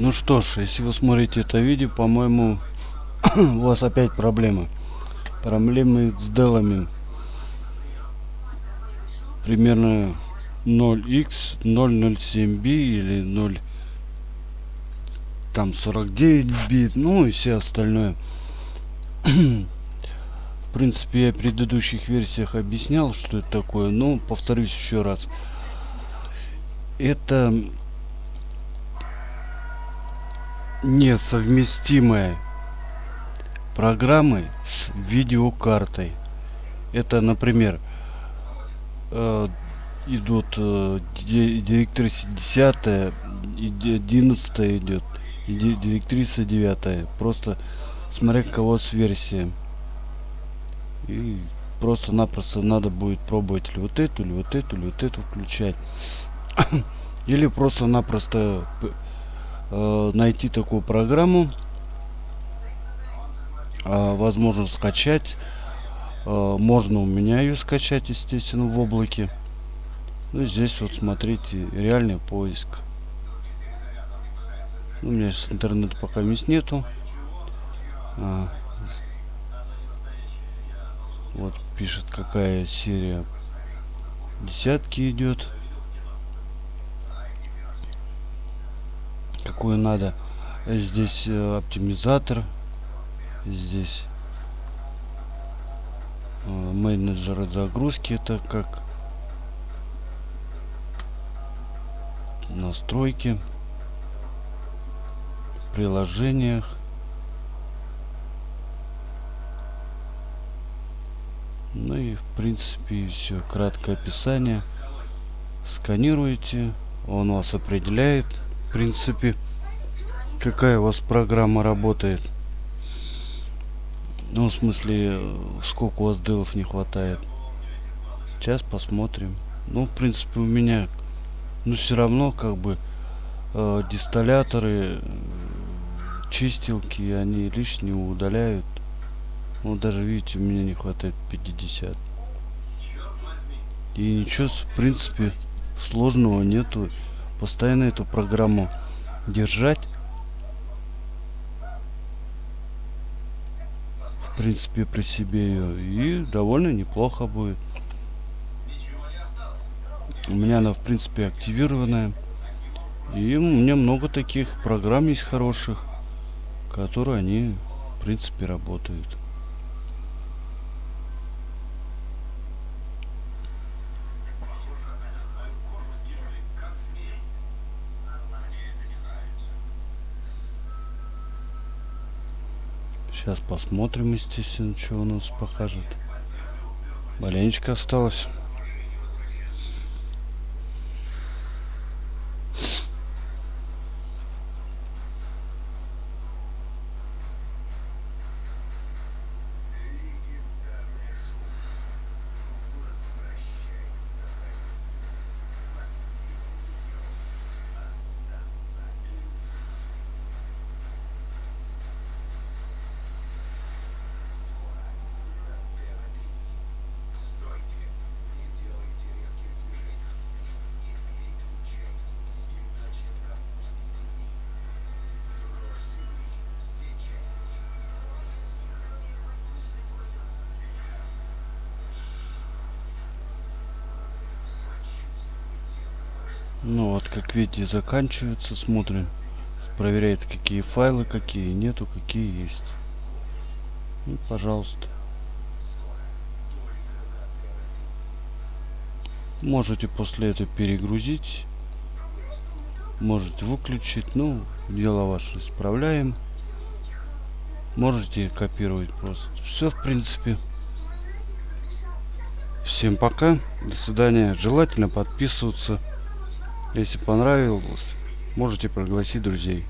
Ну что ж, если вы смотрите это видео, по-моему, у вас опять проблемы. Проблемы с делами. Примерно 0x 007b или 0 там 49 бит, ну и все остальное. В принципе, я в предыдущих версиях объяснял, что это такое, но повторюсь еще раз. Это несовместимые программы с видеокартой. Это, например, э, идут э, директриса 10 и 11 идет директриса 9 просто смотря кого с версии и просто-напросто надо будет пробовать или вот эту или вот эту или вот эту включать. Или просто-напросто э, найти такую программу э, возможно скачать. Э, можно у меня ее скачать естественно в облаке. Ну здесь вот смотрите реальный поиск. Ну, у меня сейчас интернета пока мест нету. А, вот пишет какая серия десятки идет какую надо. Здесь э, оптимизатор. Здесь э, менеджер загрузки. Это как настройки приложениях ну и в принципе все краткое описание сканируете он вас определяет в принципе, какая у вас программа работает. Ну, в смысле, сколько у вас делов не хватает. Сейчас посмотрим. Ну, в принципе, у меня, ну, все равно, как бы, э, дистилляторы, чистилки, они лишние удаляют. Ну, даже, видите, у меня не хватает 50. И ничего, в принципе, сложного нету постоянно эту программу держать принципе при себе ее и довольно неплохо будет. У меня она в принципе активированная. И у меня много таких программ есть хороших которые они в принципе работают Сейчас посмотрим, естественно, что у нас покажет. Маленечко осталось. Ну вот, как видите, заканчивается. Смотрим. Проверяет, какие файлы, какие нету, какие есть. И, пожалуйста. Можете после этого перегрузить. Можете выключить. Ну, дело ваше исправляем. Можете копировать просто. Все, в принципе. Всем пока. До свидания. Желательно подписываться. Если понравилось, можете пригласить друзей.